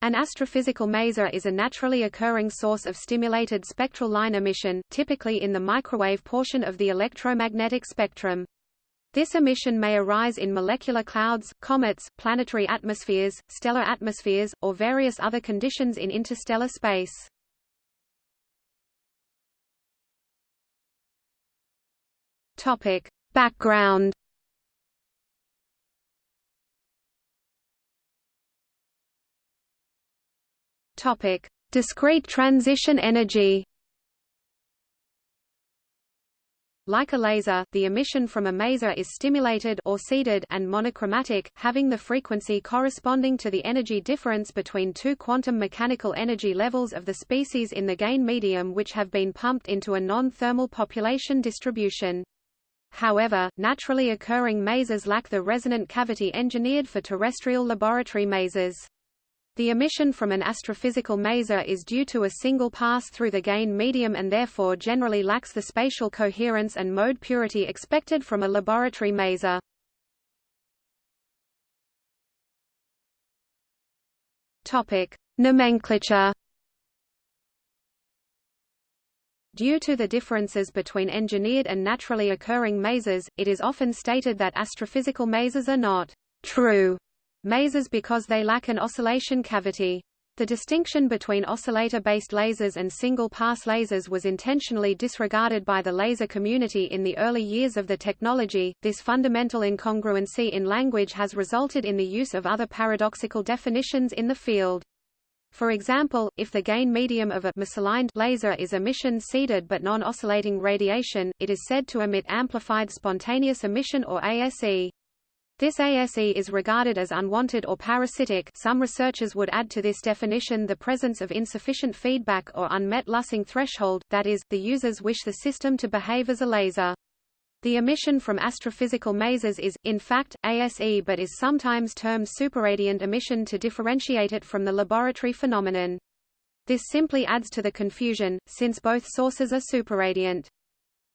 An astrophysical maser is a naturally occurring source of stimulated spectral line emission, typically in the microwave portion of the electromagnetic spectrum. This emission may arise in molecular clouds, comets, planetary atmospheres, stellar atmospheres, or various other conditions in interstellar space. Topic: Background Topic: Discrete transition energy. Like a laser, the emission from a maser is stimulated or seeded and monochromatic, having the frequency corresponding to the energy difference between two quantum mechanical energy levels of the species in the gain medium which have been pumped into a non-thermal population distribution. However, naturally occurring masers lack the resonant cavity engineered for terrestrial laboratory masers. The emission from an astrophysical maser is due to a single pass through the gain medium and therefore generally lacks the spatial coherence and mode purity expected from a laboratory maser. Topic: Nomenclature Due to the differences between engineered and naturally occurring masers, it is often stated that astrophysical masers are not true masers because they lack an oscillation cavity. The distinction between oscillator-based lasers and single-pass lasers was intentionally disregarded by the laser community in the early years of the technology. This fundamental incongruency in language has resulted in the use of other paradoxical definitions in the field. For example, if the gain medium of a misaligned laser is emission seeded but non-oscillating radiation, it is said to emit amplified spontaneous emission or ASE. This ASE is regarded as unwanted or parasitic some researchers would add to this definition the presence of insufficient feedback or unmet lasing threshold, that is, the users wish the system to behave as a laser. The emission from astrophysical masers is, in fact, ASE but is sometimes termed superradiant emission to differentiate it from the laboratory phenomenon. This simply adds to the confusion, since both sources are superradiant.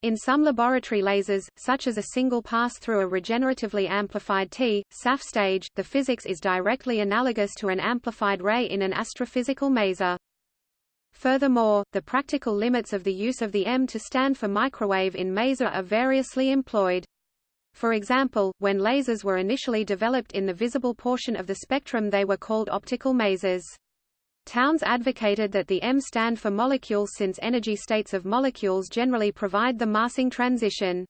In some laboratory lasers, such as a single pass through a regeneratively amplified Ti:Sapph stage, the physics is directly analogous to an amplified ray in an astrophysical maser. Furthermore, the practical limits of the use of the M to stand for microwave in maser are variously employed. For example, when lasers were initially developed in the visible portion of the spectrum they were called optical masers. Townes advocated that the M stand for molecule since energy states of molecules generally provide the masing transition.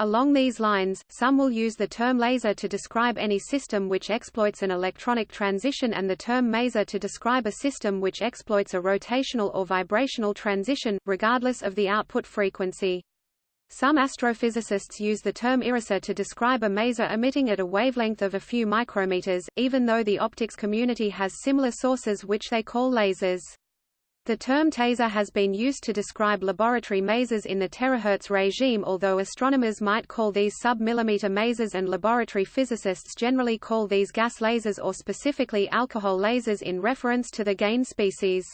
Along these lines, some will use the term laser to describe any system which exploits an electronic transition and the term maser to describe a system which exploits a rotational or vibrational transition, regardless of the output frequency. Some astrophysicists use the term iraser to describe a maser emitting at a wavelength of a few micrometers, even though the optics community has similar sources which they call lasers. The term taser has been used to describe laboratory masers in the terahertz regime although astronomers might call these sub-millimeter masers and laboratory physicists generally call these gas lasers or specifically alcohol lasers in reference to the gain species.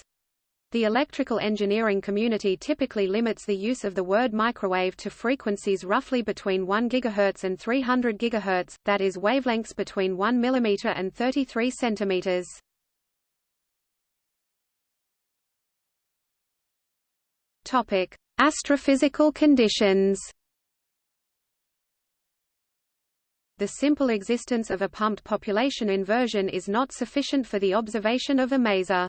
The electrical engineering community typically limits the use of the word microwave to frequencies roughly between 1 GHz and 300 GHz, that is wavelengths between 1 mm and 33 cm. Topic: Astrophysical conditions. The simple existence of a pumped population inversion is not sufficient for the observation of a maser.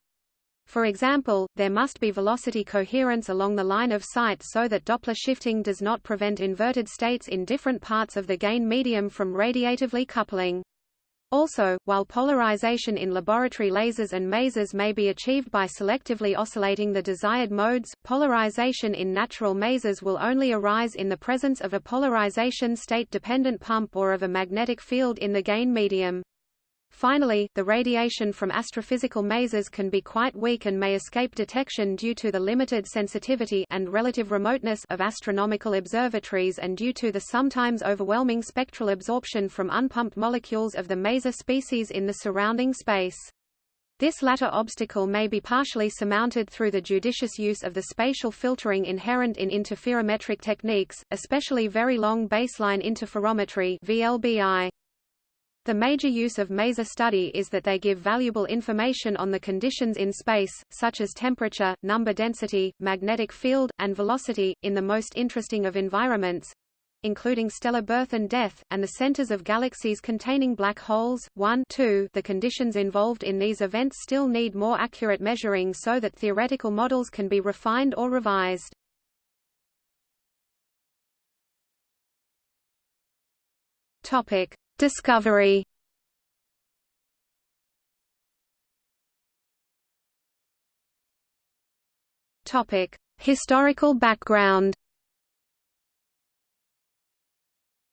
For example, there must be velocity coherence along the line of sight so that Doppler shifting does not prevent inverted states in different parts of the gain medium from radiatively coupling. Also, while polarization in laboratory lasers and masers may be achieved by selectively oscillating the desired modes, polarization in natural masers will only arise in the presence of a polarization state-dependent pump or of a magnetic field in the gain medium. Finally, the radiation from astrophysical masers can be quite weak and may escape detection due to the limited sensitivity and relative remoteness of astronomical observatories and due to the sometimes overwhelming spectral absorption from unpumped molecules of the maser species in the surrounding space. This latter obstacle may be partially surmounted through the judicious use of the spatial filtering inherent in interferometric techniques, especially very long baseline interferometry VLBI. The major use of maser study is that they give valuable information on the conditions in space, such as temperature, number density, magnetic field, and velocity, in the most interesting of environments, including stellar birth and death, and the centers of galaxies containing black holes. 1 2 The conditions involved in these events still need more accurate measuring so that theoretical models can be refined or revised. Topic: Discovery Topic: Historical background.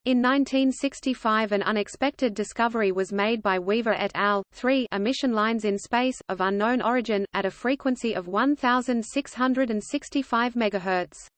In 1965 an unexpected discovery was made by Weaver et al. 3 emission lines in space, of unknown origin, at a frequency of 1665 MHz.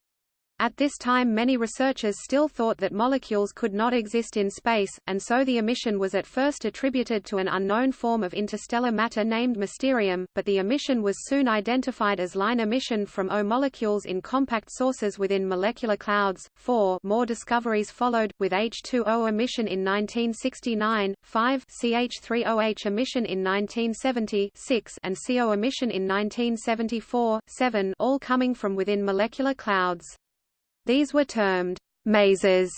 At this time many researchers still thought that molecules could not exist in space, and so the emission was at first attributed to an unknown form of interstellar matter named mysterium, but the emission was soon identified as line emission from O molecules in compact sources within molecular clouds. 4 More discoveries followed, with H2O emission in 1969, 5 CH3OH emission in 1970 6 and CO emission in 1974, 7 all coming from within molecular clouds. These were termed masers.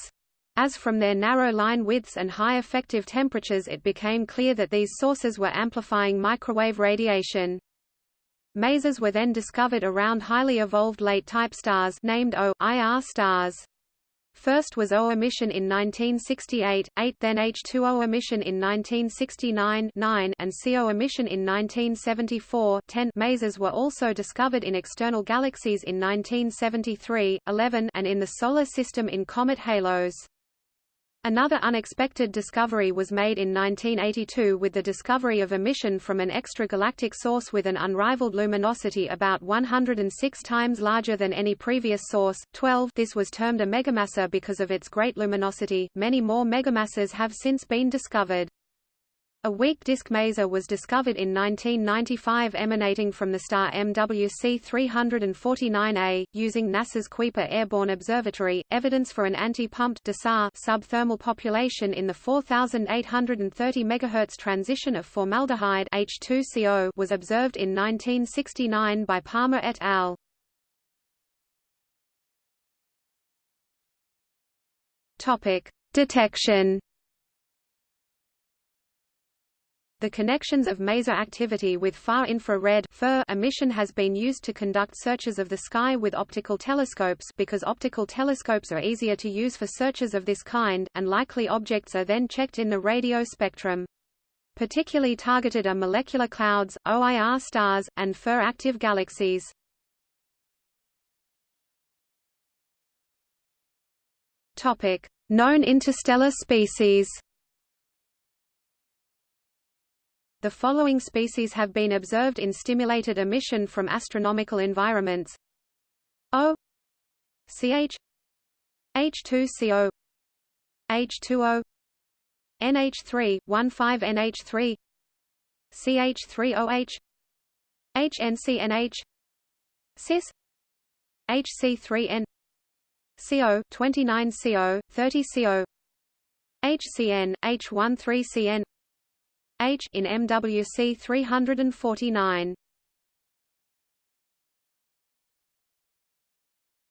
as from their narrow line widths and high effective temperatures it became clear that these sources were amplifying microwave radiation. Masers were then discovered around highly evolved late-type stars named O-IR stars. First was O emission in 1968, 8 then H2O emission in 1969 9 and CO emission in 1974 10 masers were also discovered in external galaxies in 1973, 11 and in the Solar System in comet halos. Another unexpected discovery was made in 1982 with the discovery of emission from an extragalactic source with an unrivaled luminosity about 106 times larger than any previous source. 12 This was termed a megamaser because of its great luminosity. Many more megamasers have since been discovered. A weak disk maser was discovered in 1995 emanating from the star MWC 349A, using NASA's Kuiper Airborne Observatory. Evidence for an anti-pumped subthermal population in the 4830 MHz transition of formaldehyde H2CO was observed in 1969 by Palmer et al. Topic: Detection The connections of maser activity with far infrared emission has been used to conduct searches of the sky with optical telescopes because optical telescopes are easier to use for searches of this kind, and likely objects are then checked in the radio spectrum. Particularly targeted are molecular clouds, OIR stars, and FIR-active galaxies. Known interstellar species The following species have been observed in stimulated emission from astronomical environments. O CH H2CO H2O NH3 15NH3 CH3OH HNCNH CIS HC3N CO 29CO 30CO HCN H13CN H in MWC 349.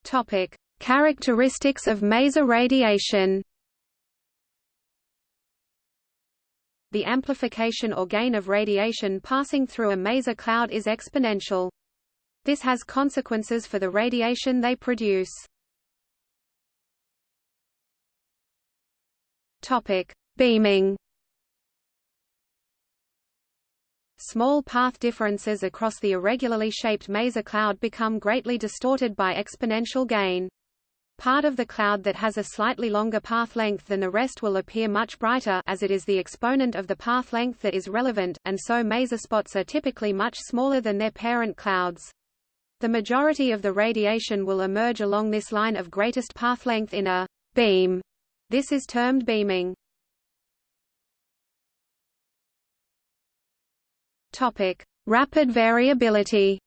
Topic: Characteristics of maser radiation. The amplification or gain of radiation passing through a maser cloud is exponential. This has consequences for the radiation they produce. Topic: Beaming. Small path differences across the irregularly shaped maser cloud become greatly distorted by exponential gain. Part of the cloud that has a slightly longer path length than the rest will appear much brighter as it is the exponent of the path length that is relevant, and so maser spots are typically much smaller than their parent clouds. The majority of the radiation will emerge along this line of greatest path length in a beam. This is termed beaming. Topic: Rapid variability.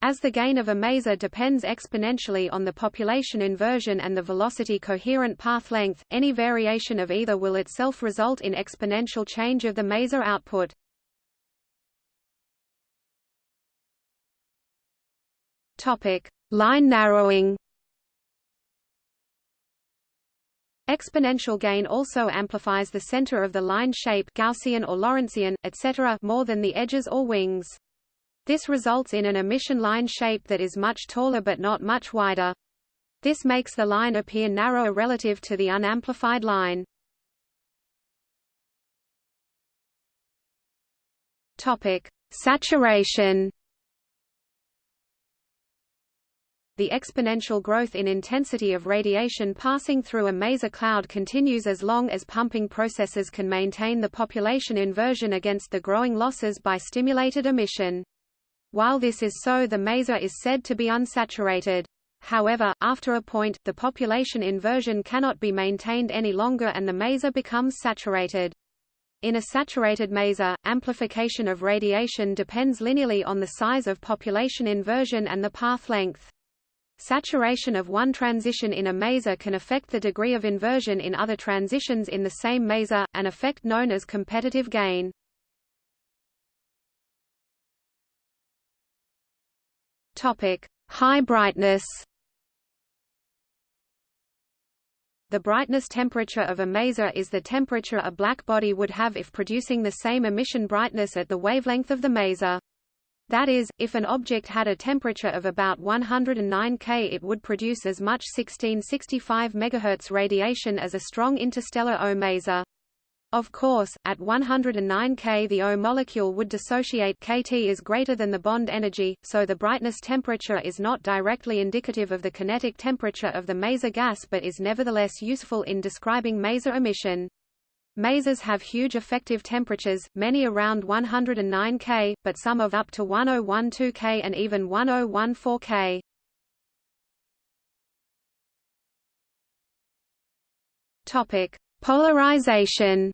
As the gain of a maser depends exponentially on the population inversion and the velocity coherent path length, any variation of either will itself result in exponential change of the maser output. Topic: Line narrowing. Exponential gain also amplifies the center of the line shape Gaussian or Lorentzian, etc. more than the edges or wings. This results in an emission line shape that is much taller but not much wider. This makes the line appear narrower relative to the unamplified line. Topic: Saturation. The exponential growth in intensity of radiation passing through a maser cloud continues as long as pumping processes can maintain the population inversion against the growing losses by stimulated emission. While this is so the maser is said to be unsaturated. However, after a point, the population inversion cannot be maintained any longer and the maser becomes saturated. In a saturated maser, amplification of radiation depends linearly on the size of population inversion and the path length. Saturation of one transition in a maser can affect the degree of inversion in other transitions in the same maser, an effect known as competitive gain. Topic: High brightness. The brightness temperature of a maser is the temperature a black body would have if producing the same emission brightness at the wavelength of the maser. That is, if an object had a temperature of about 109 K it would produce as much 1665 MHz radiation as a strong interstellar O maser. Of course, at 109 K the O molecule would dissociate Kt is greater than the bond energy, so the brightness temperature is not directly indicative of the kinetic temperature of the maser gas but is nevertheless useful in describing maser emission. Masers have huge effective temperatures, many around 109 K, but some of up to 1012 K and even 1014 K. Topic: Polarization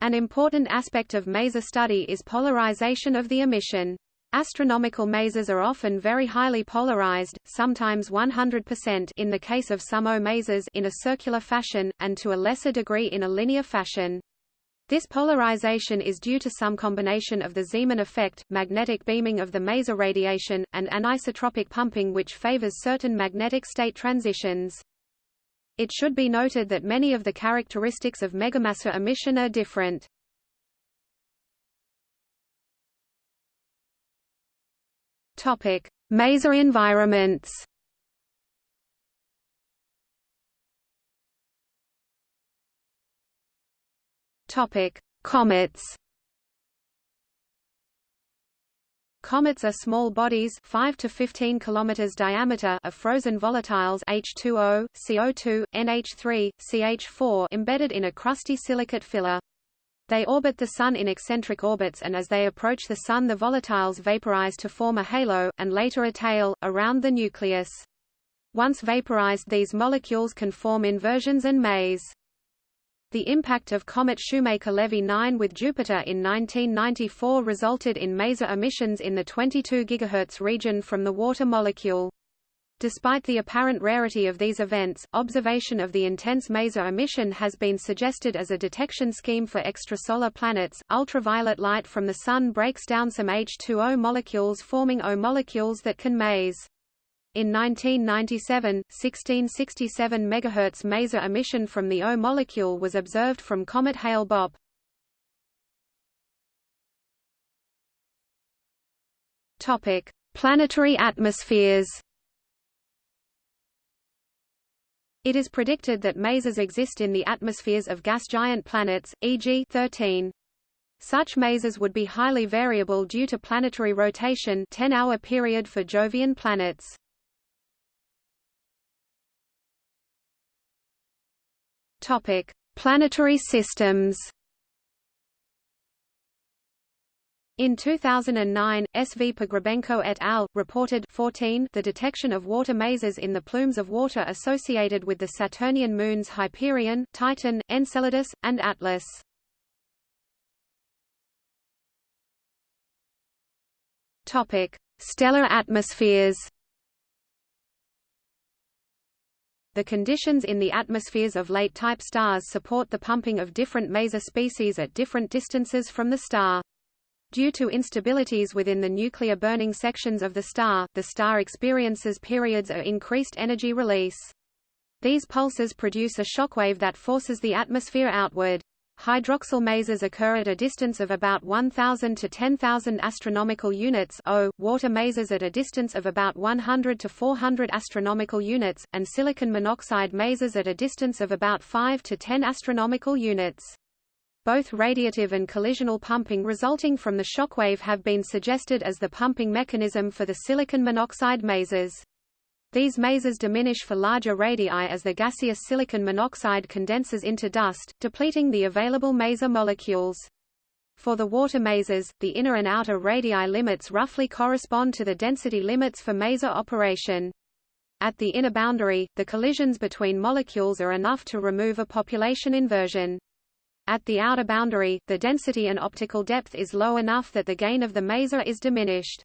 An important aspect of maser study is polarization of the emission. Astronomical masers are often very highly polarized, sometimes 100% in the case of some O masers in a circular fashion, and to a lesser degree in a linear fashion. This polarization is due to some combination of the Zeeman effect, magnetic beaming of the maser radiation, and anisotropic pumping which favors certain magnetic state transitions. It should be noted that many of the characteristics of megamaser emission are different. Topic: Maser environments. Topic: Comets. Comets are small bodies 5 to 15 km diameter of frozen volatiles H2O, CO2, NH3, CH4 embedded in a crusty silicate filler. They orbit the Sun in eccentric orbits and as they approach the Sun the volatiles vaporize to form a halo, and later a tail, around the nucleus. Once vaporized these molecules can form inversions and mase. The impact of comet Shoemaker-Levy 9 with Jupiter in 1994 resulted in maser emissions in the 22 GHz region from the water molecule. Despite the apparent rarity of these events, observation of the intense maser emission has been suggested as a detection scheme for extrasolar planets. Ultraviolet light from the Sun breaks down some H2O molecules forming O molecules that can mase. In 1997, 1667 MHz maser emission from the O molecule was observed from comet Hale-Bopp. Planetary atmospheres. It is predicted that masers exist in the atmospheres of gas giant planets, e.g. 13. Such masers would be highly variable due to planetary rotation 10-hour period for Jovian planets. Topic: Planetary systems. In 2009, S. V. Pogrebenko et al. reported 14 the detection of water masers in the plumes of water associated with the Saturnian moons Hyperion, Titan, Enceladus, and Atlas. Topic: Stellar atmospheres. The conditions in the atmospheres of late-type stars support the pumping of different maser species at different distances from the star. Due to instabilities within the nuclear burning sections of the star, the star experiences periods of increased energy release. These pulses produce a shockwave that forces the atmosphere outward. Hydroxyl masers occur at a distance of about 1000 to 10,000 astronomical units o, water masers at a distance of about 100 to 400 astronomical units, and silicon monoxide masers at a distance of about 5 to 10 astronomical units. Both radiative and collisional pumping resulting from the shockwave have been suggested as the pumping mechanism for the silicon monoxide masers. These masers diminish for larger radii as the gaseous silicon monoxide condenses into dust, depleting the available maser molecules. For the water masers, the inner and outer radii limits roughly correspond to the density limits for maser operation. At the inner boundary, the collisions between molecules are enough to remove a population inversion. At the outer boundary, the density and optical depth is low enough that the gain of the maser is diminished.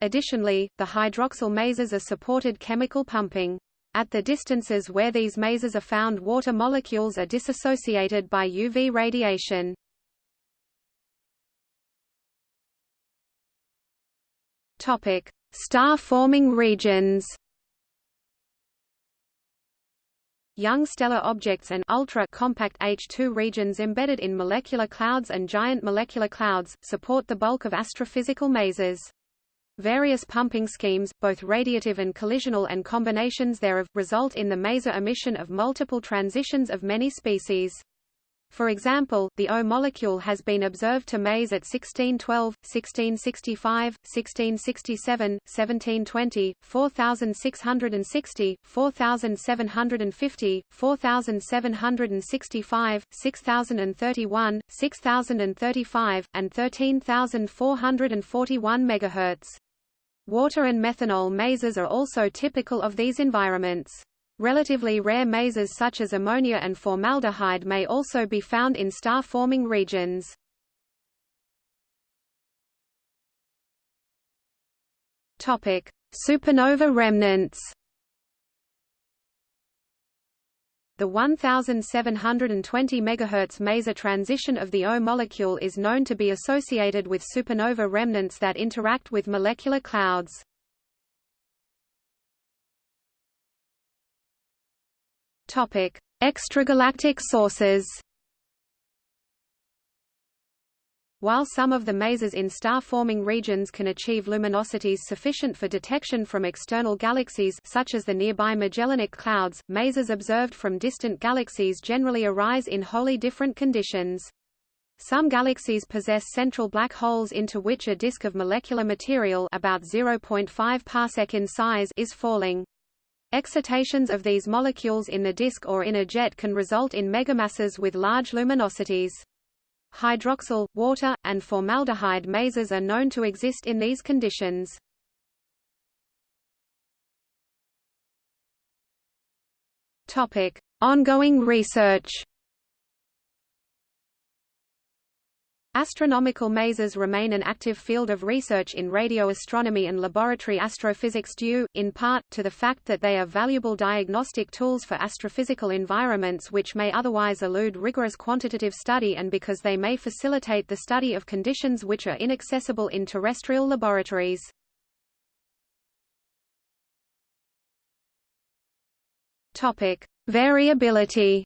Additionally, the hydroxyl masers are supported chemical pumping. At the distances where these masers are found water molecules are dissociated by UV radiation. Star-forming regions Young stellar objects and ultra-compact H2 regions embedded in molecular clouds and giant molecular clouds, support the bulk of astrophysical masers. Various pumping schemes, both radiative and collisional and combinations thereof, result in the maser emission of multiple transitions of many species. For example, the O molecule has been observed to mase at 1612, 1665, 1667, 1720, 4660, 4750, 4765, 6031, 6035, and 13441 MHz. Water and methanol masers are also typical of these environments. Relatively rare masers such as ammonia and formaldehyde may also be found in star-forming regions. Topic: Supernova remnants. The 1720 MHz maser transition of the O molecule is known to be associated with supernova remnants that interact with molecular clouds. Topic: Extragalactic sources. While some of the masers in star-forming regions can achieve luminosities sufficient for detection from external galaxies such as the nearby Magellanic Clouds, masers observed from distant galaxies generally arise in wholly different conditions. Some galaxies possess central black holes into which a disk of molecular material about 0.5 parsec in size is falling. Excitations of these molecules in the disk or in a jet can result in megamasers with large luminosities. Hydroxyl, water, and formaldehyde masers are known to exist in these conditions. Topic: Ongoing research. Astronomical masers remain an active field of research in radio astronomy and laboratory astrophysics due, in part, to the fact that they are valuable diagnostic tools for astrophysical environments which may otherwise elude rigorous quantitative study and because they may facilitate the study of conditions which are inaccessible in terrestrial laboratories. Variability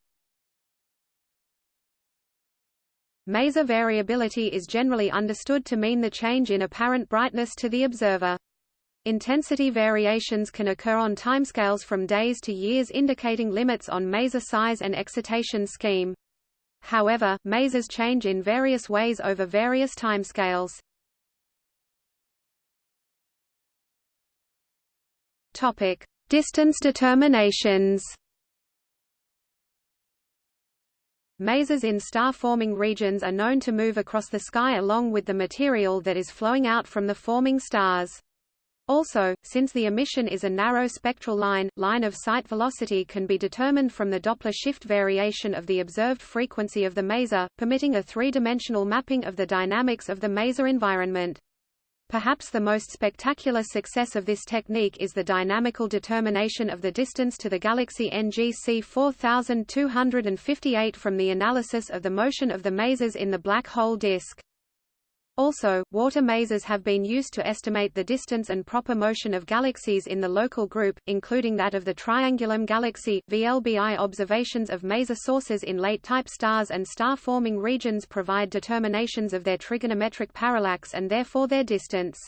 Maser variability is generally understood to mean the change in apparent brightness to the observer. Intensity variations can occur on timescales from days to years indicating limits on maser size and excitation scheme. However, masers change in various ways over various timescales. Topic: Distance determinations. Masers in star-forming regions are known to move across the sky along with the material that is flowing out from the forming stars. Also, since the emission is a narrow spectral line, line of sight velocity can be determined from the Doppler shift variation of the observed frequency of the maser, permitting a three-dimensional mapping of the dynamics of the maser environment. Perhaps the most spectacular success of this technique is the dynamical determination of the distance to the galaxy NGC 4258 from the analysis of the motion of the masers in the black hole disk. Also, water masers have been used to estimate the distance and proper motion of galaxies in the local group, including that of the Triangulum galaxy. VLBI observations of maser sources in late-type stars and star-forming regions provide determinations of their trigonometric parallax and therefore their distance.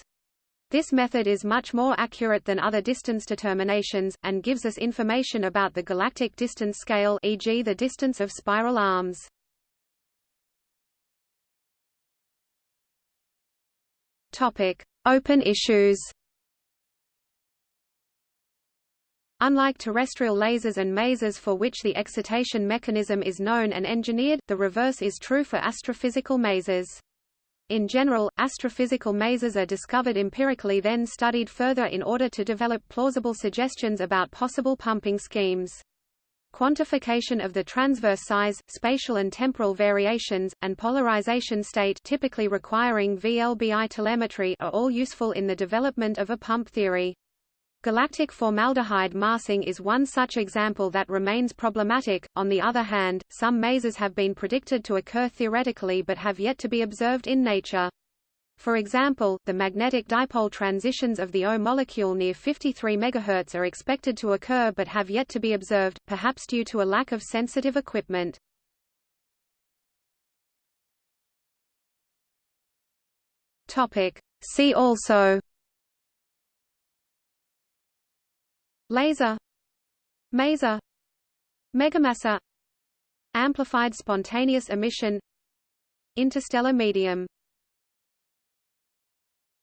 This method is much more accurate than other distance determinations, and gives us information about the galactic distance scale e.g. the distance of spiral arms. Topic: Open issues. Unlike terrestrial lasers and masers for which the excitation mechanism is known and engineered, the reverse is true for astrophysical masers. In general, astrophysical masers are discovered empirically then studied further in order to develop plausible suggestions about possible pumping schemes. Quantification of the transverse size, spatial and temporal variations, and polarization state typically requiring VLBI telemetry are all useful in the development of a pump theory. Galactic formaldehyde masing is one such example that remains problematic. On the other hand, some masers have been predicted to occur theoretically but have yet to be observed in nature. For example, the magnetic dipole transitions of the O molecule near 53 MHz are expected to occur but have yet to be observed, perhaps due to a lack of sensitive equipment. Topic. See also Laser Maser Megamaser Amplified spontaneous emission Interstellar medium